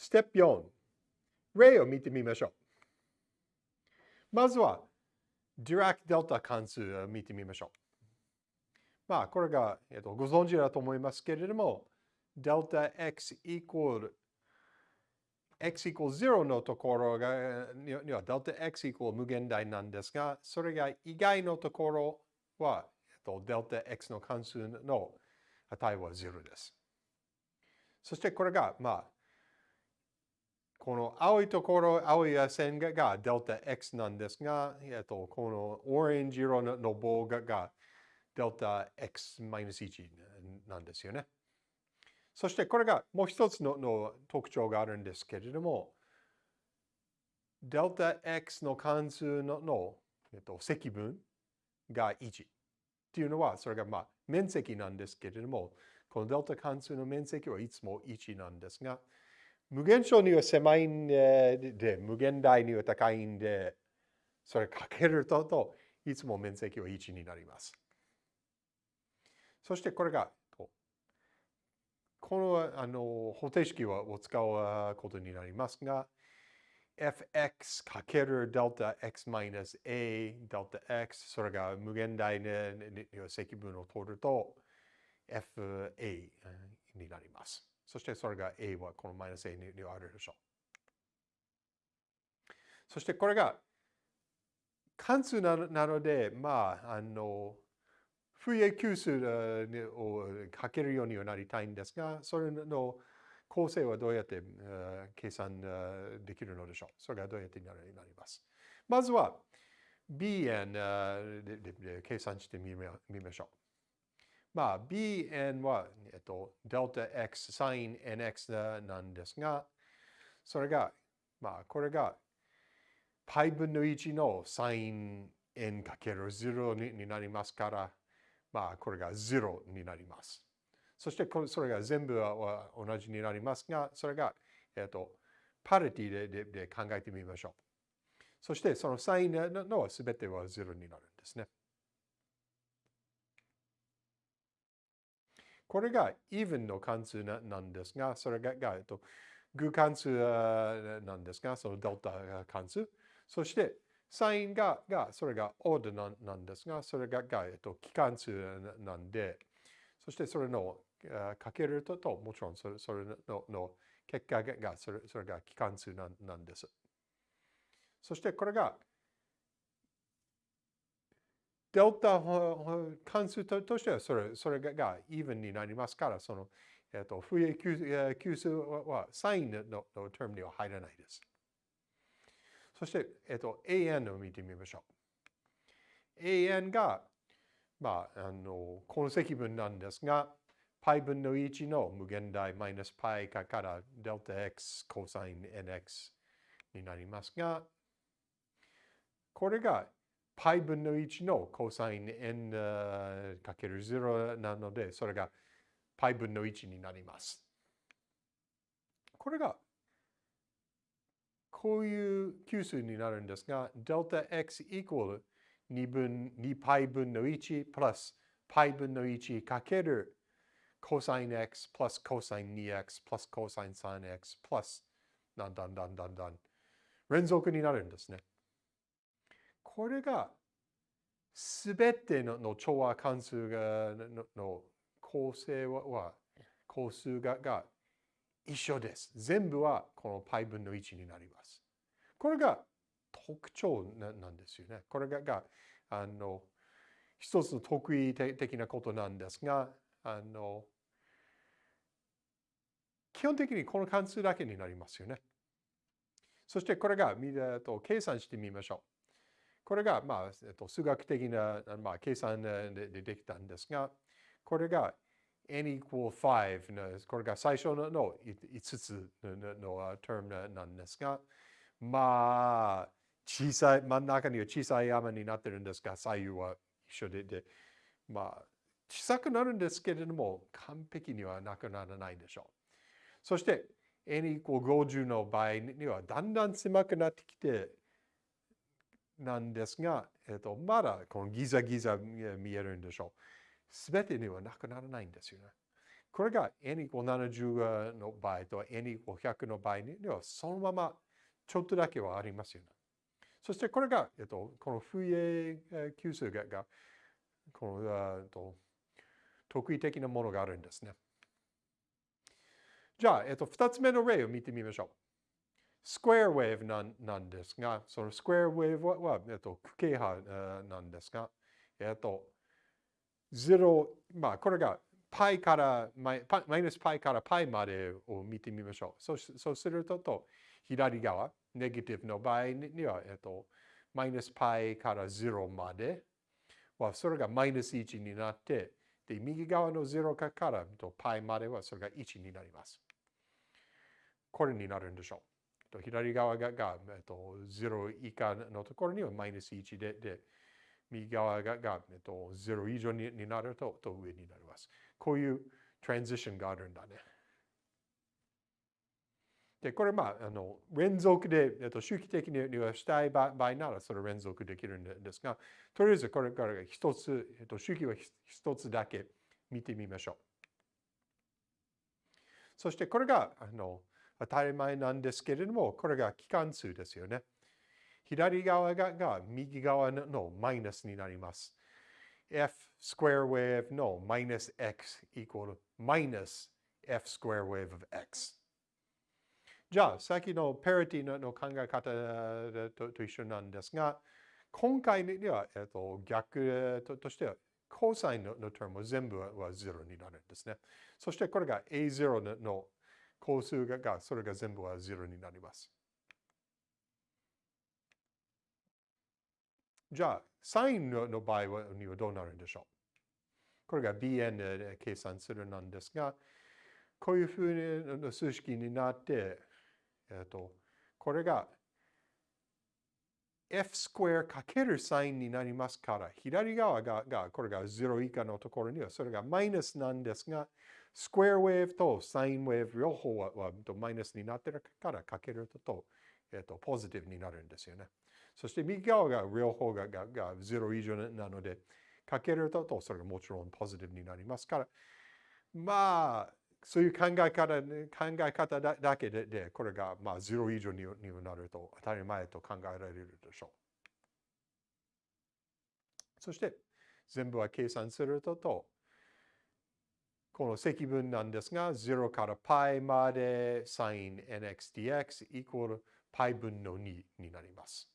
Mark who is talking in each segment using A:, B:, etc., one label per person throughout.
A: ステップ4、例を見てみましょう。まずは、ディラック・デルタ関数を見てみましょう。まあ、これが、えっと、ご存知だと思いますけれども、デルタ x イコール x イコール0のところが、にはデルタ x イコール無限大なんですが、それが以外のところは、えっと、デルタ x の関数の値は0です。そしてこれが、まあ、この青いところ、青い線がデルタ x なんですが、えっと、このオレンジ色の棒がデルタ x-1 なんですよね。そしてこれがもう一つのの特徴があるんですけれども、デルタ x の関数のの、えっと、積分が1っていうのは、それがまあ面積なんですけれども、このデルタ関数の面積はいつも1なんですが、無限小には狭いんで、無限大には高いんで、それかけるとと、いつも面積は1になります。そしてこれが、このあの方程式を使うことになりますが、fx かけるデルタ x マイナス a デルタ x それが無限大の積分を取ると fa になります。そしてそれが a はこのマイナス a にあるでしょう。そしてこれが関数なので、まあ、あの、フリエ級数をかけるようにはなりたいんですが、それの構成はどうやって計算できるのでしょう。それがどうやってなります。まずは bn で計算してみましょう。まあ、bn は、えっと、デルタ x サイン nx なんですが、それが、まあ、これが π 分の1のサイン n かける0になりますから、まあ、これが0になります。そして、それが全部は同じになりますが、それが、えっと、パリティででで考えてみましょう。そして、そのサインのすべては0になるんですね。これが even の関数なんですが、それが、えっと、偶関数なんですが、そのデルタ関数。そして、サインが、がそれがオーダーなんですが、それが、がえっと、機関数なんで、そしてそれのかけるとと、もちろんそれそれのの結果がそれそれが機関数なんです。そしてこれがデルタ関数としてはそれそれが even になりますから、その、えっと、不衛級数はサインのの term には入らないです。そして、えっと、an を見てみましょう。an が、まあ、あの、この積分なんですが、π 分の1の無限大マイナス π からデルタ x コサイン nx になりますが、これが π 分の1のコサイン n かける0なので、それが π 分の1になります。これがこういう級数になるんですが、デルタ x イコール2分、2 π 分の1プラス π 分の1かけるコサイン x プラスコサイン 2x プラスコサイン 3x プラスだんだんだんだんだん連続になるんですね。 これがすべての調和関数がの構成は構数がが一緒です。全部はこの π 分の1になります。これが特徴なんですよね。これががあの一つの得意的なことなんですが、あの基本的にこの関数だけになりますよね。そしてこれがみと計算してみましょう。これが、まあ、えっと、数学的な、まあ、計算でできたんですが、これが n equal 5の、これが最初のの5つのの term なんですが、まあ、小さい、真ん中には小さい山になってるんですが、左右は一緒で、でまあ、小さくなるんですけれども、完璧にはなくならないでしょう。そして、n equal 50の場合にはだんだん狭くなってきて、なんですが、えっと、まだこのギザギザ見えるんでしょう。すべてにはなくならないんですよね。これが n イコール70の場合と n イコール100の場合にはそのままちょっとだけはありますよね。そしてこれが、えっと、この不意級数ががこの、えっと、特異的なものがあるんですね。じゃあ、えっと、二つ目の例を見てみましょう。スクエアウェーブなんなんですが、そのスクエアウェーブは、えっと、区形派なんですが、えっと、0、まあ、これが π からマイナス π から π までを見てみましょう。そうそうするとと、左側、ネガティブの場合には、えっと、マイナス π から0までは、それがマイナス1になって、で、右側の0からと π まではそれが1になります。これになるんでしょう。 と左側がが、えっと、0以下のところにはマイナス1で、で右側がが、えっと、0以上になるとと上になります。こういうトランジションがあるんだね。で、これまあ、あの連続で、えっと、周期的にはしたい場合ならそれ連続できるんですが、とりあえずこれから一つ、えっと、周期は一つだけ見てみましょう。そしてこれがあの当たり前なんですけれども、これが期間数ですよね。左側が右側のマイナスになります。f square wave の minus x equal minus f square wave of x。じゃあ、さっきのペリティの考え方とと一緒なんですが、今回には、えっと、逆としては、コサインのの term も全部は0になるんですね。そしてこれが A0 の個数が、それが全部は0になります。じゃあ、サインの場合にはどうなるんでしょう？これが bn で計算するなんですが、こういうふうな数式になって、えっと、これが f スクエアかけるサインになりますから、左側ががこれが0以下のところにはそれがマイナスなんですが、スクエアウェーブとサインウェーブ両方ははマイナスになってるからかけると、えっと、ポジティブになるんですよね。そして右側が両方ががが0以上なので、かけるとそれがもちろんポジティブになりますから、まあ、そういう考え方考え方だけでで、これがまあ0以上になると当たり前と考えられるでしょう。そして、全部は計算するとと、この積分なんですが、0から π まで sin nxdx イコール π 分の2になります。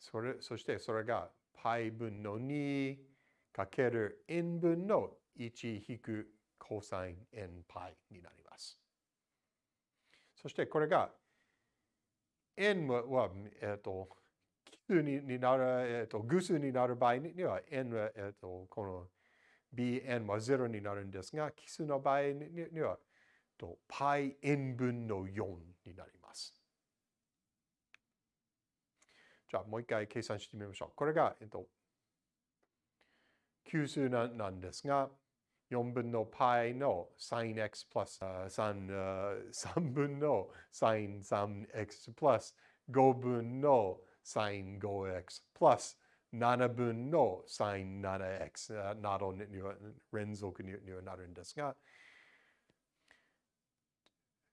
A: それそしてそれが π 分の2かける n 分の 1引く cosine nπ になります。そしてこれが n は、えっ、と、奇数になる、えっ、と、偶数になる場合には n は、えっ、と、この bn は0になるんですが、奇数の場合には、と πn 分の4になります。じゃあもう一回計算してみましょう。これが、えっと、級数なんですが、4分の π の sinx プラス 3, 3分の sin3x プラス5分の sin5x プラス7分の sin7x などに連続にはなるんですが、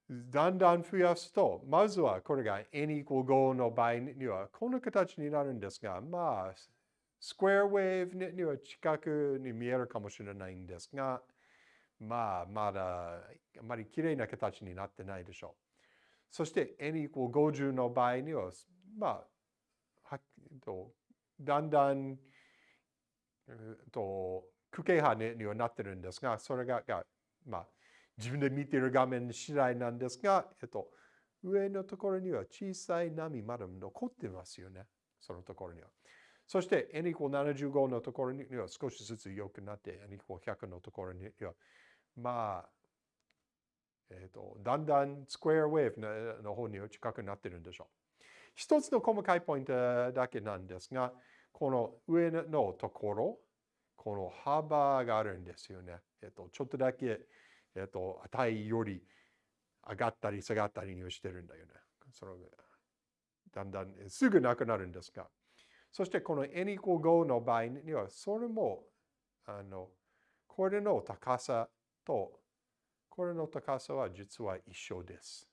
A: だんだん増やすと、まずはこれが n イコール5の場合にはこんな形になるんですが、まあ、スクエアウェーブには近くに見えるかもしれないんですが、まあ、まだあまり綺麗な形になってないでしょう。そして n イコール50の場合には、まあ、はとだんだん、と区形派にはなってるんですが、それがが、まあ、自分で見ている画面次第なんですが、えっと、上のところには小さい波まだ残ってますよね。そのところには。そして n イコール75のところには少しずつ良くなって n イコール100のところにはまあ、えっ、と、だんだんスクエアウェーブの方には近くなってるんでしょう。一つの細かいポイントだけなんですが、この上のところ、この幅があるんですよね。えっ、と、ちょっとだけえっ、と、値より上がったり下がったりにしてるんだよね。そのだんだんすぐなくなるんですが。そしてこの n イコール5の場合には、それも、あの、これの高さと、これの高さは実は一緒です。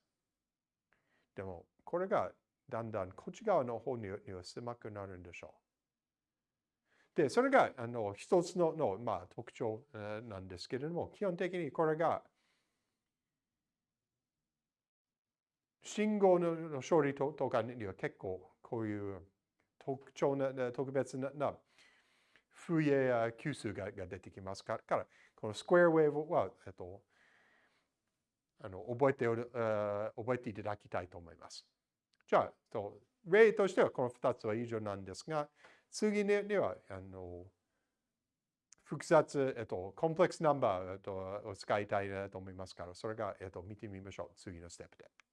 A: でも、これがだんだんこっち側の方には狭くなるんでしょう。で、それがあの一つのの、まあ、特徴なんですけれども、基本的にこれが信号の処理とかには結構こういう特徴な、特別な風営や級数がが出てきますから、このスクエアウェーブは、えっと、あの覚えておる、覚えていただきたいと思います。じゃあ、と例としてはこの2つは以上なんですが、次には、あの、複雑、えっと、コンプレックスナンバー、えっと、を使いたいなと思いますから、それが、えっと、見てみましょう。次のステップで。